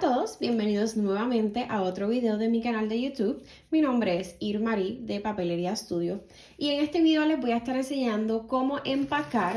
a todos, bienvenidos nuevamente a otro video de mi canal de YouTube. Mi nombre es Irmarí de Papelería Studio y en este video les voy a estar enseñando cómo empacar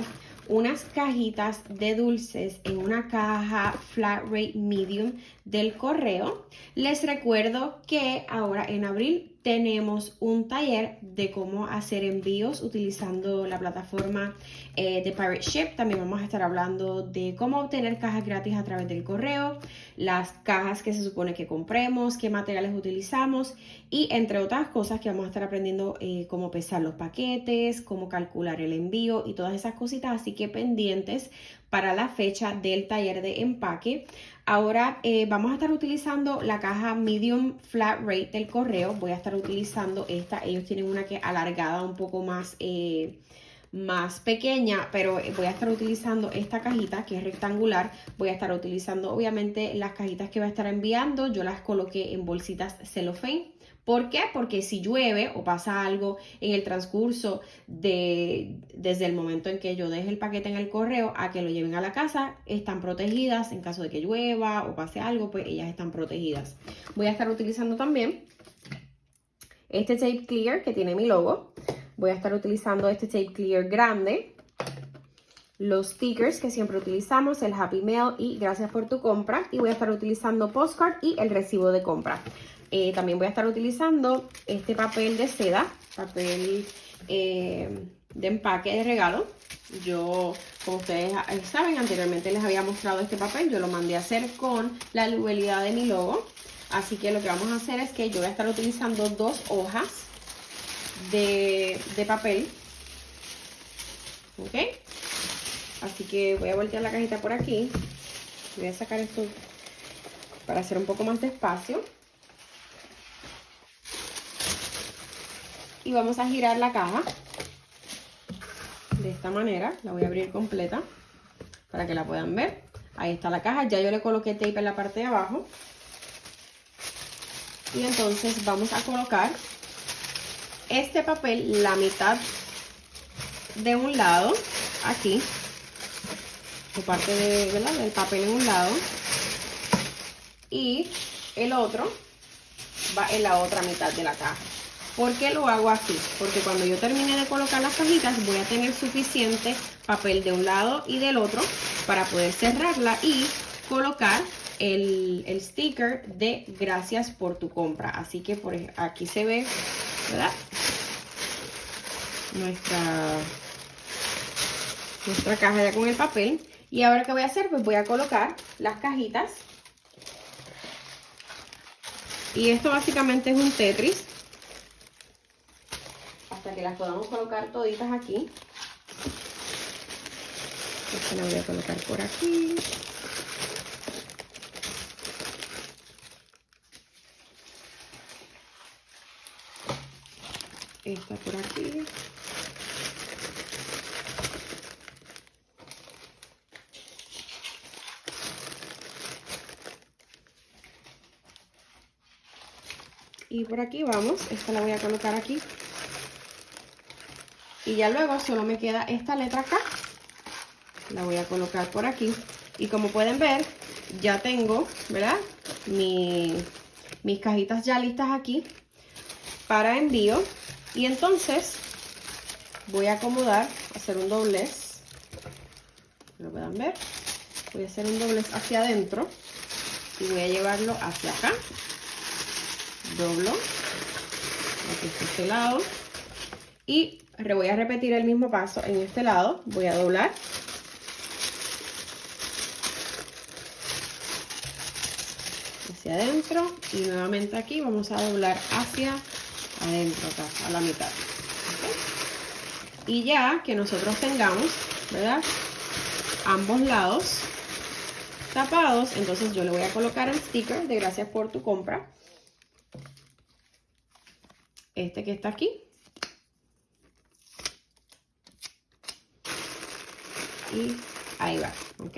unas cajitas de dulces en una caja flat rate medium del correo. Les recuerdo que ahora en abril tenemos un taller de cómo hacer envíos utilizando la plataforma eh, de Pirate Ship. También vamos a estar hablando de cómo obtener cajas gratis a través del correo, las cajas que se supone que compremos, qué materiales utilizamos y entre otras cosas que vamos a estar aprendiendo eh, cómo pesar los paquetes, cómo calcular el envío y todas esas cositas. Así que pendientes para la fecha del taller de empaque. Ahora eh, vamos a estar utilizando la caja medium flat rate del correo. Voy a estar utilizando esta. Ellos tienen una que alargada un poco más, eh, más pequeña, pero voy a estar utilizando esta cajita que es rectangular. Voy a estar utilizando obviamente las cajitas que voy a estar enviando. Yo las coloqué en bolsitas cellophane ¿Por qué? Porque si llueve o pasa algo en el transcurso de desde el momento en que yo deje el paquete en el correo a que lo lleven a la casa, están protegidas en caso de que llueva o pase algo, pues ellas están protegidas. Voy a estar utilizando también este tape clear que tiene mi logo. Voy a estar utilizando este tape clear grande. Los stickers que siempre utilizamos, el Happy Mail y gracias por tu compra. Y voy a estar utilizando postcard y el recibo de compra. Eh, también voy a estar utilizando este papel de seda, papel eh, de empaque de regalo. Yo, como ustedes saben, anteriormente les había mostrado este papel. Yo lo mandé a hacer con la lubelidad de mi logo. Así que lo que vamos a hacer es que yo voy a estar utilizando dos hojas de, de papel. ¿Ok? Así que voy a voltear la cajita por aquí. Voy a sacar esto para hacer un poco más de espacio. y vamos a girar la caja de esta manera. La voy a abrir completa para que la puedan ver. Ahí está la caja. Ya yo le coloqué tape en la parte de abajo. Y entonces vamos a colocar este papel, la mitad de un lado, aquí. O parte de, del papel en un lado. Y el otro va en la otra mitad de la caja. ¿Por qué lo hago así? Porque cuando yo termine de colocar las cajitas voy a tener suficiente papel de un lado y del otro para poder cerrarla y colocar el, sticker de gracias por tu compra. Así que por aquí se ve, ¿verdad? Nuestra, nuestra caja ya con el papel. Y ahora ¿qué voy a hacer? Pues voy a colocar las cajitas. Y esto básicamente es un Tetris que las podamos colocar toditas aquí. Esta la voy a colocar por aquí. Esta por aquí. Y por aquí vamos, esta la voy a colocar aquí y ya luego solo me queda esta letra acá. La voy a colocar por aquí. Y como pueden ver, ya tengo, ¿verdad? mis cajitas ya listas aquí para envío. Y entonces voy a acomodar, hacer un doblez. Lo puedan ver. Voy a hacer un doblez hacia adentro. Y voy a llevarlo hacia acá. Doblo. Aquí está este lado. Y voy a repetir el mismo paso en este lado. Voy a doblar. Hacia adentro. Y nuevamente aquí vamos a doblar hacia adentro, acá, a la mitad. Y ya que nosotros tengamos, ¿verdad? Ambos lados tapados, entonces yo le voy a colocar el sticker de gracias por tu compra. Este que está aquí. y ahí va, ¿ok?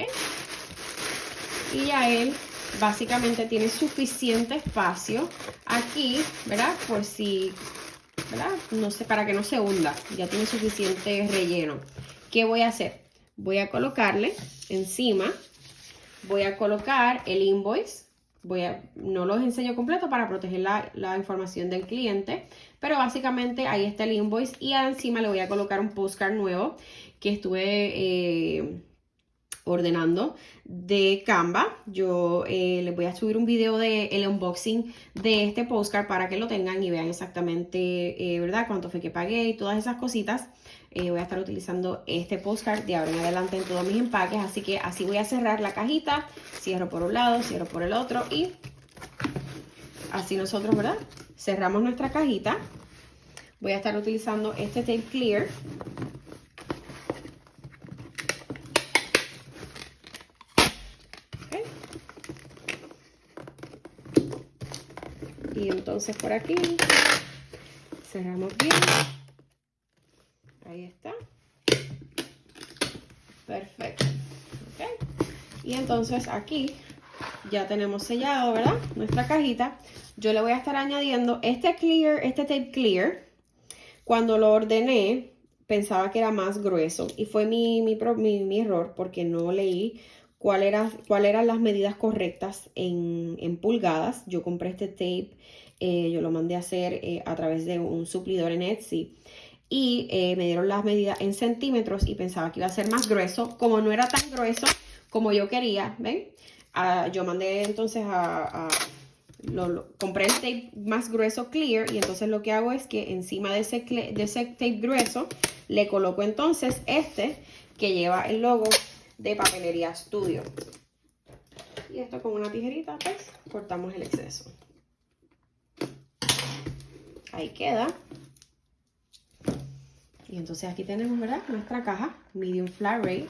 Y ya él básicamente tiene suficiente espacio aquí, ¿verdad? Por si, ¿verdad? No sé, para que no se hunda, ya tiene suficiente relleno. ¿Qué voy a hacer? Voy a colocarle encima, voy a colocar el invoice, voy a, no los enseño completo para proteger la, información del cliente, pero básicamente ahí está el invoice y encima le voy a colocar un postcard nuevo que estuve eh, ordenando de Canva. Yo eh, les voy a subir un video de el unboxing de este postcard para que lo tengan y vean exactamente, eh, ¿verdad? Cuánto fue que pagué y todas esas cositas. Eh, voy a estar utilizando este postcard de ahora en adelante en todos mis empaques. Así que así voy a cerrar la cajita. Cierro por un lado, cierro por el otro y así nosotros, ¿verdad? Cerramos nuestra cajita. Voy a estar utilizando este tape clear. Y entonces por aquí cerramos bien. Ahí está. Perfecto. Y entonces aquí ya tenemos sellado, ¿verdad? Nuestra cajita. Yo le voy a estar añadiendo este clear, este tape clear. Cuando lo ordené, pensaba que era más grueso. Y fue mi, mi, error porque no leí cuál era, cuál eran las medidas correctas en, pulgadas. Yo compré este tape, eh, yo lo mandé a hacer eh, a través de un suplidor en Etsy y eh, me dieron las medidas en centímetros y pensaba que iba a ser más grueso. Como no era tan grueso como yo quería, ¿ven? Ah, yo mandé entonces a... lo, compré el tape más grueso clear y entonces lo que hago es que encima de ese, de ese tape grueso le coloco entonces este que lleva el logo de Papelería Studio. Y esto con una tijerita, pues, cortamos el exceso. Ahí queda. Y entonces aquí tenemos, ¿verdad? Nuestra caja medium flat rate.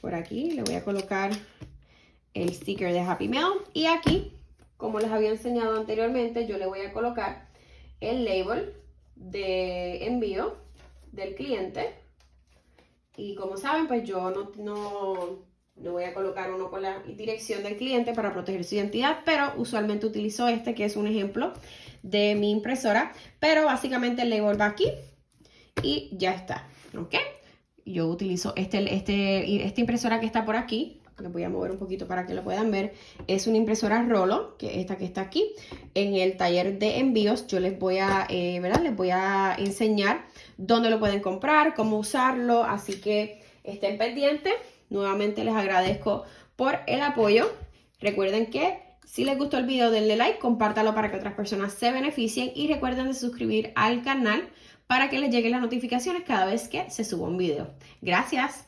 Por aquí le voy a colocar el sticker de Happy Mail. Y aquí, como les había enseñado anteriormente, yo le voy a colocar el label de envío del cliente. Y como saben, pues yo no, no le voy a colocar uno con la dirección del cliente para proteger su identidad, pero usualmente utilizo este que es un ejemplo de mi impresora. Pero básicamente el label va aquí y ya está, ¿ok? Yo utilizo este, este, esta impresora que está por aquí, les voy a mover un poquito para que lo puedan ver. Es una impresora Rolo, que es esta que está aquí. En el taller de envíos yo les voy a, eh, ¿verdad? Les voy a enseñar dónde lo pueden comprar, cómo usarlo, así que estén pendientes. Nuevamente les agradezco por el apoyo. Recuerden que si les gustó el video denle like, compártalo para que otras personas se beneficien y recuerden de suscribir al canal para que les lleguen las notificaciones cada vez que se suba un video. Gracias.